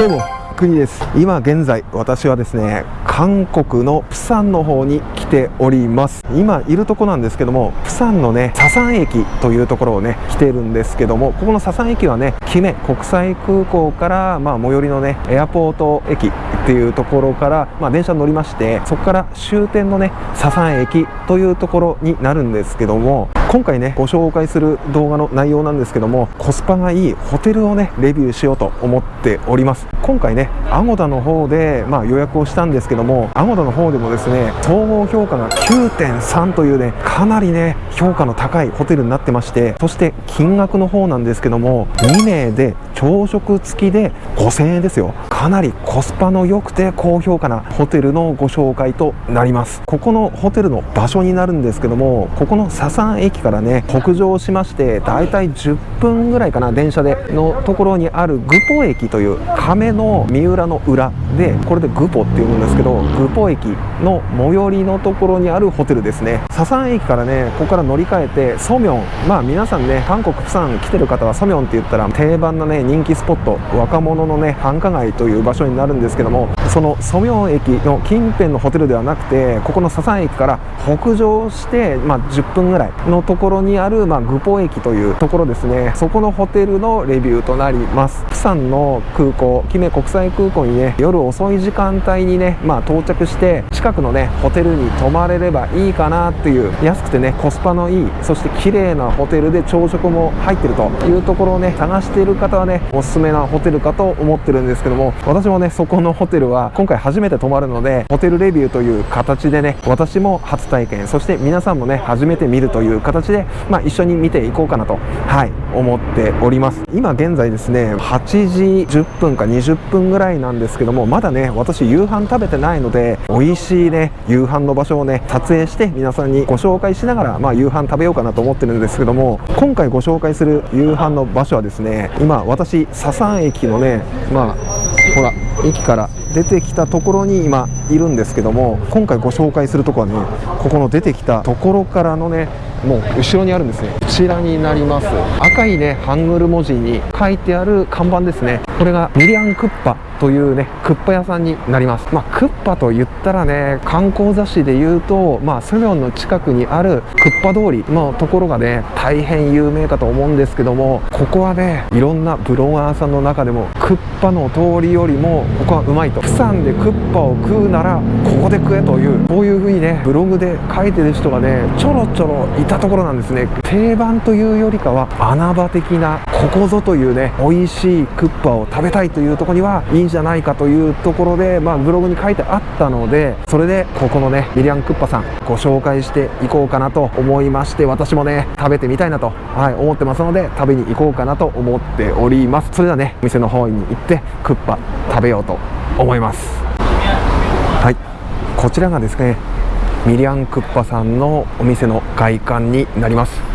どうも国です。今現在私はですね韓国のプサンの方に来ております。今いるとこなんですけどもプサンのねササン駅というところをね来てるんですけどもここのササン駅はねキメ国際空港からまあ最寄りのねエアポート駅っていうところから、まあ、電車に乗りましてそこから終点のねササン駅というところになるんですけども今回ねご紹介する動画の内容なんですけどもコスパがいいホテルをねレビューしようと思っております。今回ねアゴダの方で、まあ、予約をしたんですけどもアゴダの方でもですね総合評価が9.3というねかなりね評価の高いホテルになってましてそして金額の方なんですけども2名で朝食付きで5000円ですよ。かなりコスパの良くて高評価なホテルのご紹介となります。ここのホテルの場所になるんですけどもここのササン駅からね北上しましてだいたい10分ぐらいかな電車でのところにあるグポ駅という亀の三浦の裏でこれでグポっていうんですけどグポ駅の最寄りのところにあるホテルですね。ササン駅からねここから乗り換えてソミョン。まあ皆さんね韓国プサン来てる方はソミョンって言ったら定番のね人気スポット。若者のね繁華街といういう場所になるんですけどもそのソミョン駅の近辺のホテルではなくてここのササン駅から北上して、まあ、10分ぐらいのところにある、まあ、グポ駅というところですね。そこのホテルのレビューとなります。プサンの空港キメ国際空港にね夜遅い時間帯にね、まあ、到着して近くのねホテルに泊まれればいいかなっていう安くてねコスパのいいそして綺麗なホテルで朝食も入ってるというところをね探している方はねおすすめなホテルかと思ってるんですけども私もねそこのホテルは今回初めて泊まるのでホテルレビューという形でね私も初体験そして皆さんもね初めて見るという形で、まあ、一緒に見ていこうかなとはい思っております。今現在ですね8時10分か20分ぐらいなんですけどもまだね私夕飯食べてないので美味しいね夕飯の場所をね撮影して皆さんにご紹介しながら、まあ、夕飯食べようかなと思ってるんですけども今回ご紹介する夕飯の場所はですね今私ササン駅のねまあほら駅から出てきたところに今いるんですけども今回ご紹介するとこはねここの出てきたところからのねもう後ろにあるんですね。こちらになります。赤いねハングル文字に書いてある看板ですね。これがミリアンクッパ。というねクッパ屋さんになります。まあ、クッパと言ったらね観光雑誌で言うとまあスミョンの近くにあるクッパ通りのところがね大変有名かと思うんですけどもここはねいろんなブロガーさんの中でもクッパの通りよりもここはうまいと。プサンでクッパを食うならここで食えというこういうふうにねブログで書いてる人がねちょろちょろいたところなんですね。定番というよりかは穴場的なここぞというね美味しいクッパを食べたいというところにはいいんじゃないかというところで、まあ、ブログに書いてあったのでそれでここのねミリアンクッパさんご紹介していこうかなと思いまして私もね食べてみたいなと、はい、思ってますので食べに行こうかなと思っております。それではねお店の方に行ってクッパ食べようと思います。はい。こちらがですねミリアンクッパさんのお店の外観になります。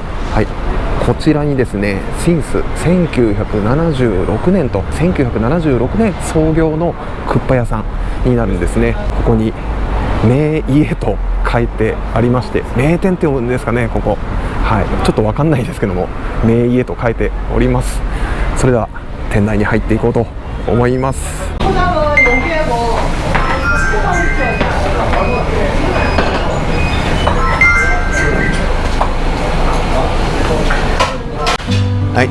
こちらにですねシンス1976年と1976年創業のクッパ屋さんになるんですね。ここに名家と書いてありまして名店って読むんですかねここ。はい。ちょっと分かんないですけども名家と書いております。それでは店内に入っていこうと思います。はい。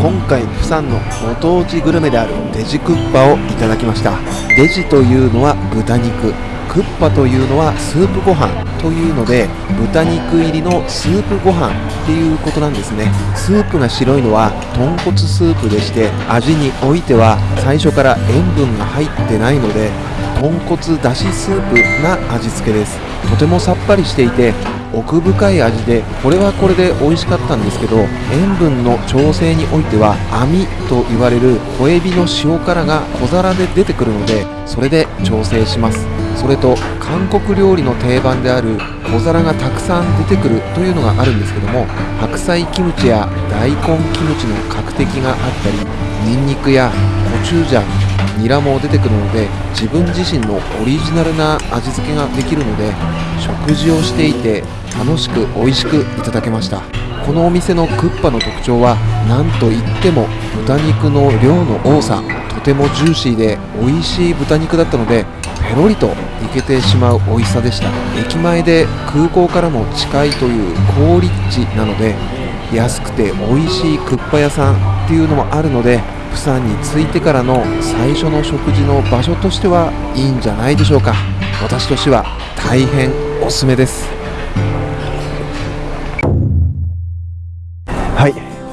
今回釜山のご当地グルメであるデジクッパをいただきました。デジというのは豚肉。クッパというのはスープご飯というので豚肉入りのスープご飯っていうことなんですね。スープが白いのは豚骨スープでして味においては最初から塩分が入ってないので豚骨だしスープな味付けです。とてもさっぱりしていて奥深い味でこれはこれで美味しかったんですけど塩分の調整においては網と言われる小エビの塩辛が小皿で出てくるのでそれで調整します。それと韓国料理の定番である小皿がたくさん出てくるというのがあるんですけども白菜キムチや大根キムチの角的があったりニンニクやコチュジャンニラも出てくるので自分自身のオリジナルな味付けができるので食事をしていて楽しく美味しくいただけました。このお店のクッパの特徴は何といっても豚肉の量の多さとてもジューシーで美味しい豚肉だったのでペロリといけてしまう美味しさでした。駅前で空港からも近いという好立地なので安くて美味しいクッパ屋さんっていうのもあるのでプサンに着いてからの最初の食事の場所としてはいいんじゃないでしょうか。私としては大変おすすめです。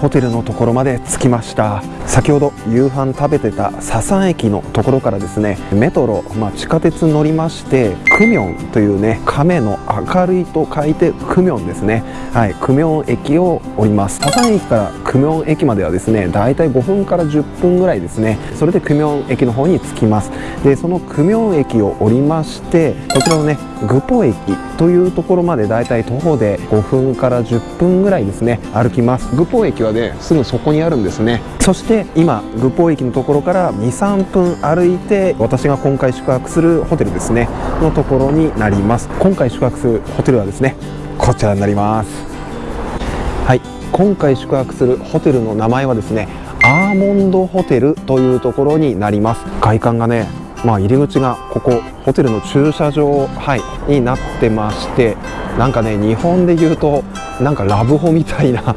ホテルのところまで着きました。先ほど夕飯食べてたササン駅のところからですねメトロ、まあ、地下鉄乗りましてクミョンというね亀の明るいと書いてクミョンですね。はいクミョン駅を降ります。ササン駅からクミョン駅まではですねだいたい5分から10分ぐらいですね。それでクミョン駅の方に着きます。でそのクミョン駅を降りましてこちらのねグポ駅というところまでだいたい徒歩で5分から10分ぐらいですね歩きます。グポ駅はですぐそこにあるんですね。そして今グポ駅のところから23分歩いて私が今回宿泊するホテルですね。のところになります。今回宿泊するホテルはですねこちらになります。はい。今回宿泊するホテルの名前はですねアーモンドホテルというところになります。外観がねまあ、入り口がここホテルの駐車場、はい、になってましてなんかね日本でいうとなんかラブホみたいな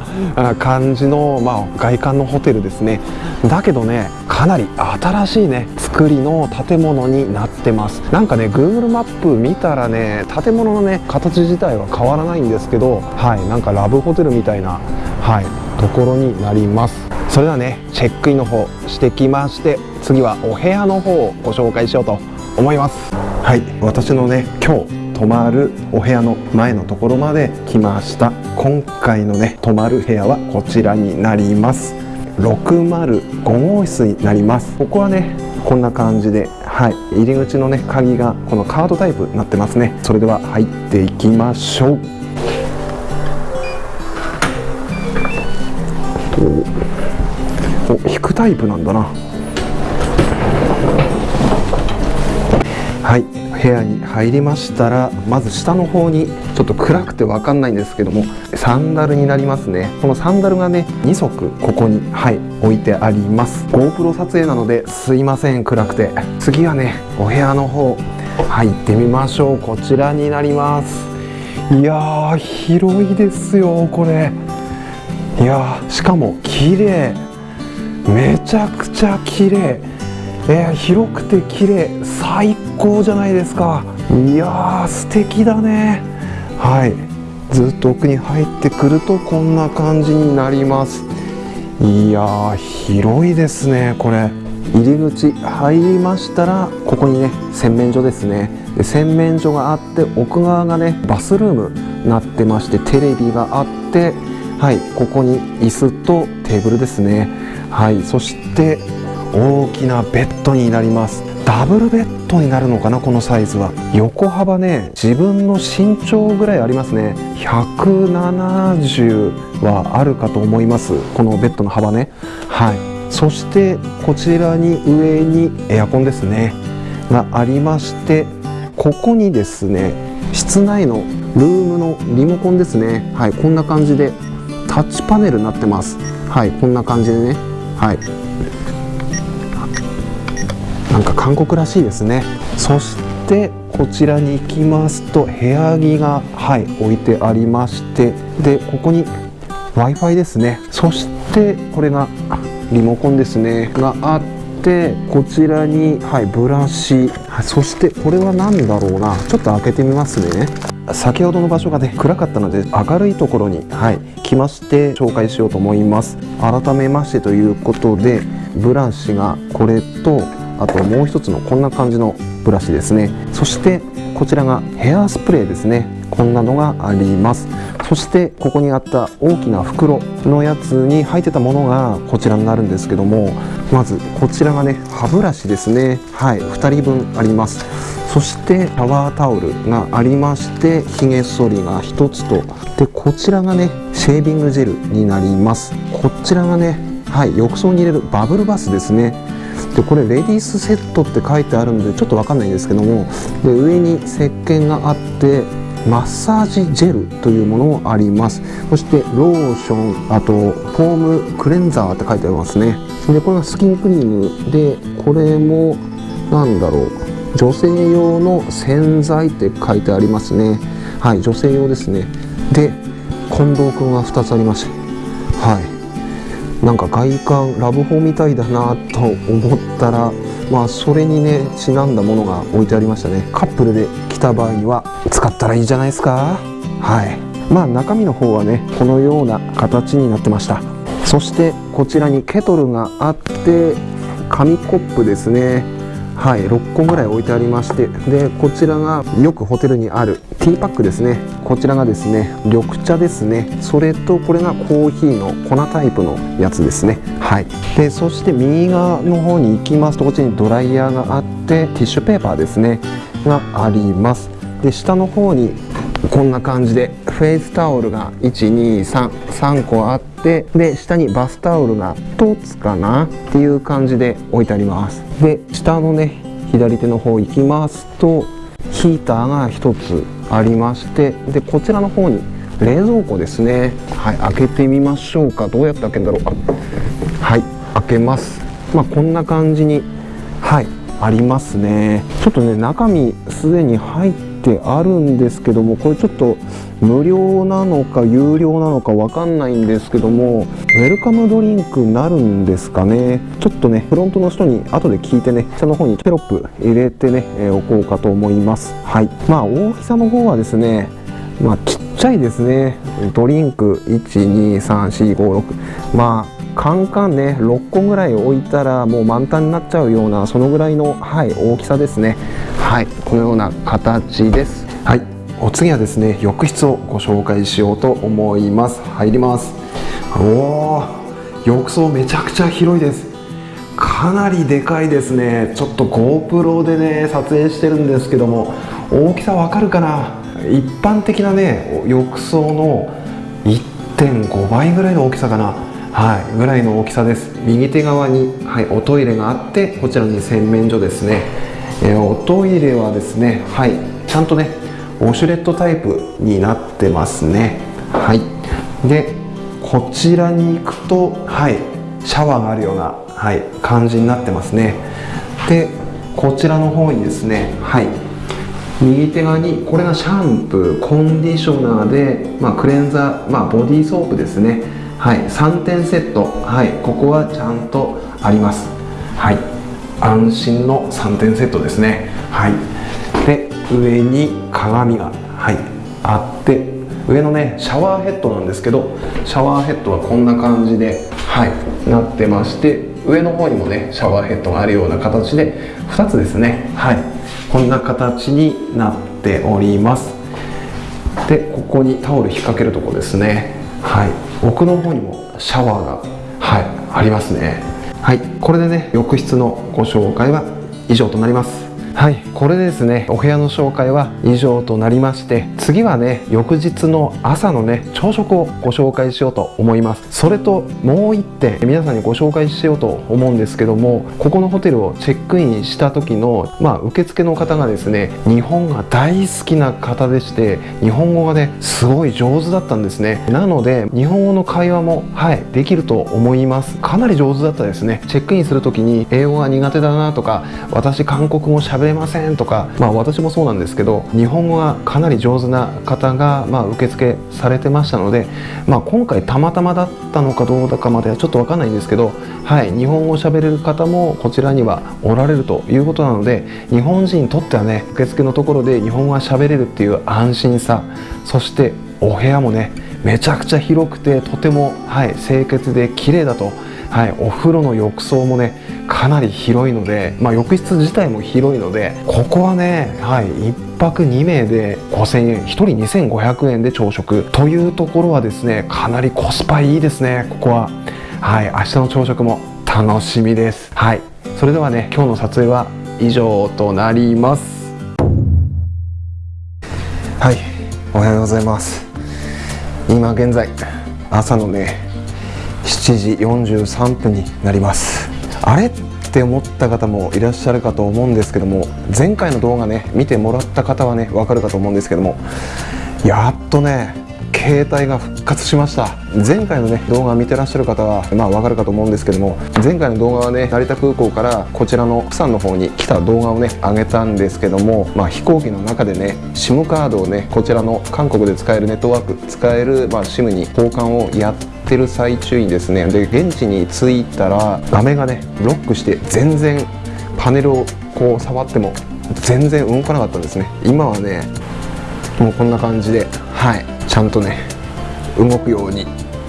感じの、まあ、外観のホテルですね。だけどねかなり新しいね作りの建物になってます。なんかね Google マップ見たらね建物のね形自体は変わらないんですけどはいなんかラブホテルみたいなはいところになります。それではねチェックインの方してきまして次はお部屋の方をご紹介しようと思いますはい。私のね今日泊まるお部屋の前のところまで来ました。今回のね泊まる部屋はこちらになります。605号室になります。ここはねこんな感じではい。入り口のね鍵がこのカードタイプになってますね。それでは入っていきましょう。お引くタイプなんだな。はい。部屋に入りましたらまず下の方にちょっと暗くて分かんないんですけどもサンダルになりますね。このサンダルがね2足ここにはい置いてあります。GoPro 撮影なのですいません暗くて。次はねお部屋の方入ってみましょう。こちらになります。いやー広いですよこれ。いやしかも綺麗。めちゃくちゃ綺麗。えー、広くて綺麗。最高じゃないですか。いやー素敵だね。はい。ずっと奥に入ってくるとこんな感じになります。いや広いですねこれ。入り口入りましたらここにね洗面所ですね。で洗面所があって奥側がねバスルームになってましてテレビがあってはいここに椅子とテーブルですね。はいそして大きなベッドになります。ダブルベッド。になるのかなこのサイズは。横幅ね自分の身長ぐらいありますね。170はあるかと思います。このベッドの幅ね。はい。そしてこちらに上にエアコンですね。がありましてここにですね室内のルームのリモコンですね。はい。こんな感じでタッチパネルになってます。はい。こんな感じでね。はい。韓国らしいですね。そしてこちらに行きますと部屋着がはい置いてありましてでここに w i f i ですね。そしてこれがリモコンですね。があってこちらにはいブラシ。そしてこれは何だろうな。ちょっと開けてみますね。先ほどの場所がね暗かったので明るいところにはい来まして紹介しようと思います。改めましてということでブラシがこれとあともう一つのこんな感じのブラシですね。そしてこちらがヘアスプレーですね。こんなのがあります。そしてここにあった大きな袋のやつに入ってたものがこちらになるんですけどもまずこちらがね歯ブラシですね。はい2人分あります。そしてシャワータオルがありましてひげ剃りが1つと。でこちらがねシェービングジェルになります。こちらがねはい浴槽に入れるバブルバスですね。でこれレディースセットって書いてあるんでちょっと分かんないんですけどもで上に石鹸があってマッサージジェルというものもあります。そしてローションあとフォームクレンザーって書いてありますね。でこれがスキンクリームでこれもなんだろう女性用の洗剤って書いてありますね。はい女性用ですね。で近藤君が2つありましてはいなんか外観ラブホみたいだなと思ったらまあそれにねちなんだものが置いてありましたね。カップルで来た場合は使ったらいいじゃないですか。はい。まあ中身の方はねこのような形になってました。そしてこちらにケトルがあって紙コップですね。はい、6個ぐらい置いてありましてでこちらがよくホテルにあるティーパックですね。こちらがですね緑茶ですね。それとこれがコーヒーの粉タイプのやつですね。はい。でそして右側の方に行きますとこっちにドライヤーがあってティッシュペーパーですね。があります。で下の方にこんな感じでフェイスタオルが1233個あってで下にバスタオルが1つかなっていう感じで置いてあります。で下のね左手の方行きますとヒーターが1つありましてでこちらの方に冷蔵庫ですね。はい開けてみましょうか。どうやって開けるんだろうか。はい開けます。まあこんな感じにはいありますね。ちょっとね中身すでに入ってあるんですけどもこれちょっと無料なのか有料なのかわかんないんですけどもウェルカムドリンクになるんですかね？ちょっとねフロントの人に後で聞いてね下の方にテロップ入れてね、え、おこうかと思います。はい。まあ大きさの方はですねまあちっちゃいですね。ドリンク12345 6まあカンカンね6個ぐらい置いたらもう満タンになっちゃうようなそのぐらいの、はい、大きさですね。はいこのような形です。はいお次はですね浴室をご紹介しようと思います。入ります。おお浴槽めちゃくちゃ広いです。かなりでかいですね。ちょっと GoPro でね撮影してるんですけども大きさわかるかな？一般的なね浴槽の1.5倍ぐらいの大きさかな。はい、ぐらいの大きさです。右手側に、はい、おトイレがあってこちらに洗面所ですね、えー、おトイレはですねはいちゃんとねウォシュレットタイプになってますね。はい。でこちらに行くとはいシャワーがあるような、はい、感じになってますね。でこちらの方にですねはい右手側にこれがシャンプーコンディショナーで、まあ、クレンザー、まあ、ボディーソープですね。はい3点セット。はいここはちゃんとあります。はい安心の3点セットですね。はいで上に鏡がはいあって上のねシャワーヘッドなんですけどシャワーヘッドはこんな感じではいなってまして上の方にもねシャワーヘッドがあるような形で2つですね。はいこんな形になっております。でここにタオル引っ掛けるとこですね。はい。奥の方にもシャワーがはいありますね。はいこれでね浴室のご紹介は以上となります。はいこれですね。お部屋の紹介は以上となりまして次はね翌日の朝のね朝食をご紹介しようと思います。それともう一点皆さんにご紹介しようと思うんですけどもここのホテルをチェックインした時のまあ受付の方がですね日本が大好きな方でして日本語がねすごい上手だったんですね。なので日本語の会話もはいできると思います。かなり上手だったですね。チェックインする時に英語が苦手だなとか私韓国語喋れませんとかまあ私もそうなんですけど日本語がかなり上手な方がまあ受付されてましたのでまあ今回たまたまだったのかどうだかまではちょっとわかんないんですけどはい日本語を喋れる方もこちらにはおられるということなので日本人にとってはね受付のところで日本語が喋れるっていう安心さそしてお部屋もねめちゃくちゃ広くてとても、はい、清潔で綺麗だとはい、お風呂の浴槽もねかなり広いので、まあ、浴室自体も広いのでここはね、はい、1泊2名で5000円1人2500円で朝食。というところはですねかなりコスパいいですねここは。はい明日の朝食も楽しみです。はいそれではね今日の撮影は以上となります。はいおはようございます。今現在朝のね7時43分になります。あれ？って思った方もいらっしゃるかと思うんですけども前回の動画ね見てもらった方はね分かるかと思うんですけどもやっとね携帯が復活しました。前回のね動画を見てらっしゃる方はまあわかるかと思うんですけども前回の動画はね成田空港からこちらの釜山の方に来た動画をね上げたんですけどもまあ飛行機の中でね SIM カードをねこちらの韓国で使えるネットワーク使えるま SIM に交換をやってる最中にですねで現地に着いたら画面がねロックして全然パネルをこう触っても全然動かなかったんですね。今はねもうこんな感じではい。ちゃんとね動くように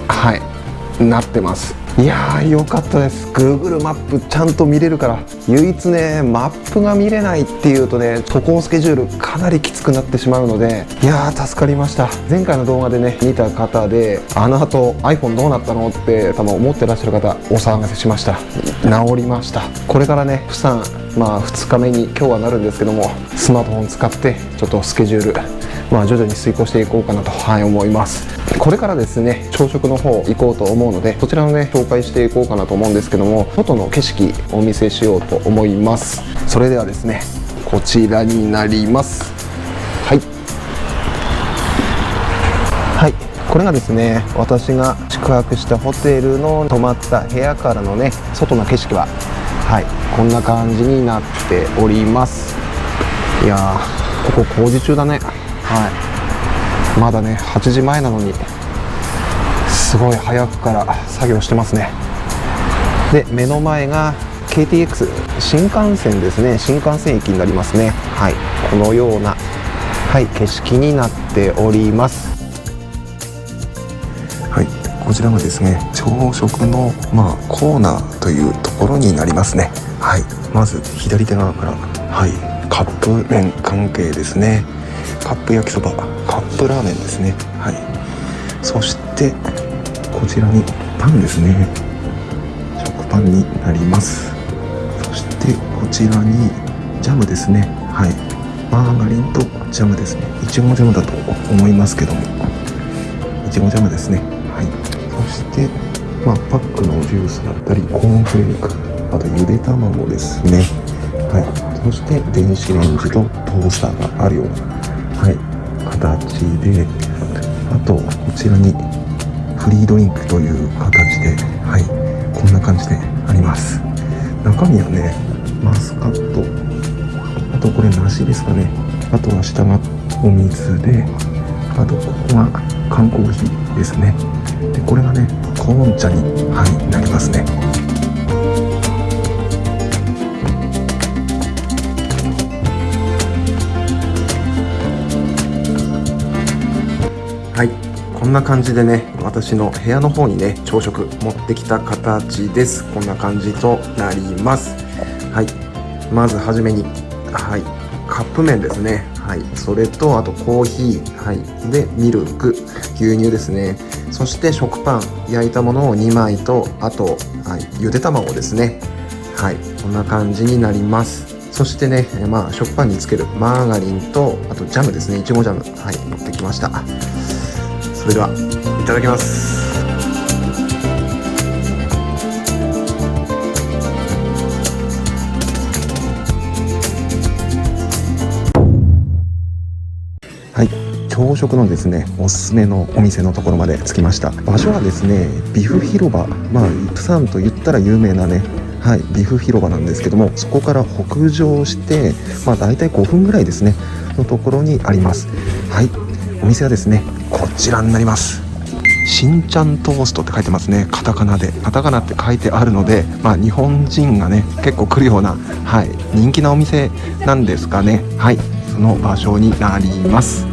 はいなってます。いやーよかったです。Google マップちゃんと見れるから唯一ねマップが見れないっていうとね渡航スケジュールかなりきつくなってしまうのでいやー助かりました。前回の動画でね見た方であの後 iPhone どうなったのって多分思ってらっしゃる方お騒がせしました。治りました。これからねプサンまあ2日目に今日はなるんですけどもスマートフォン使ってちょっとスケジュールまあ徐々に遂行していこうかなと、はい、思います。これからですね朝食の方行こうと思うのでこちらのね紹介していこうかなと思うんですけども外の景色お見せしようと思います。それではですねこちらになります。はい。はい。これがですね私が宿泊したホテルの泊まった部屋からのね外の景色ははいこんな感じになっております。いやーここ工事中だね。はい。まだね8時前なのにすごい早くから作業してますね。で目の前が KTX 新幹線ですね。新幹線駅になりますね。はい。このようなはい景色になっております。はい。こちらがですね朝食のまあコーナーというところになりますね。はい。まず左手側からはい。カップ麺関係ですね。カップ焼きそば。カップラーメンですね。はい。そしてこちらにパンですね。食パンになります。そしてこちらにジャムですね。はい。マーガリンとジャムですね。いちごジャムだと思いますけども。いちごジャムですね。はい。そしてまあパックのジュースだったりコーンフレークあとゆで卵ですね。はい。そして電子レンジとトースターがあるような形であとこちらにフリードリンクという形ではいこんな感じであります。中身はねマスカット。あとこれ梨ですかね。あとは下がお水であとここが缶コーヒーですね。でこれがねコーン茶に、はい、なりますね。はい。こんな感じでね私の部屋の方にね朝食持ってきた形です。こんな感じとなります。はい。まずはじめにはい。カップ麺ですね。はい。それとあとコーヒー。はい。でミルク。牛乳ですね。そして食パン。焼いたものを2枚とあと、はい、ゆで卵ですね。はい。こんな感じになります。そしてね、まあ、食パンにつけるマーガリンとあとジャムですね。いちごジャム。はい。持ってきました。それではいただきます。はい。朝食のですねおすすめのお店のところまで着きました。場所はですねビフ広場。まあプサンと言ったら有名なねはいビフ広場なんですけどもそこから北上してまあ大体5分ぐらいですねのところにあります。はい。お店はですねこちらになります。しんちゃんトーストって書いてますね。カタカナで。カタカナって書いてあるのでまあ日本人がね結構来るようなはい人気なお店なんですかね。はいその場所になります。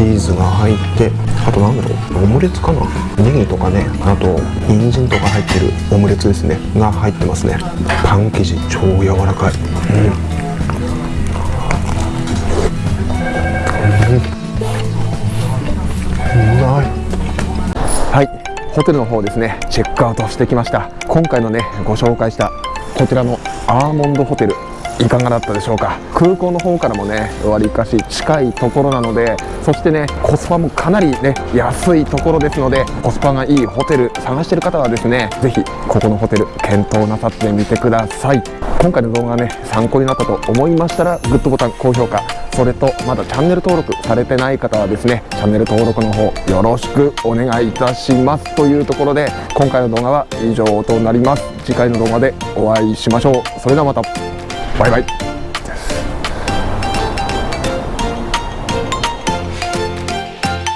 チーズが入ってあとなんだろうオムレツかな？ネギとかねあと人参とか入ってるオムレツですね。が入ってますね。パン生地超柔らかい。うん。はい。ホテルの方ですね。チェックアウトしてきました。今回のねご紹介したこちらのアーモンドホテル。いかがだったでしょうか？空港の方からもねわりかし近いところなのでそしてねコスパもかなりね安いところですのでコスパがいいホテル探してる方はですね是非ここのホテル検討なさってみてください。今回の動画がね参考になったと思いましたらグッドボタン高評価。それとまだチャンネル登録されてない方はですねチャンネル登録の方よろしくお願いいたします。というところで今回の動画は以上となります。次回の動画でお会いしましょう。それではまた。バイバイ。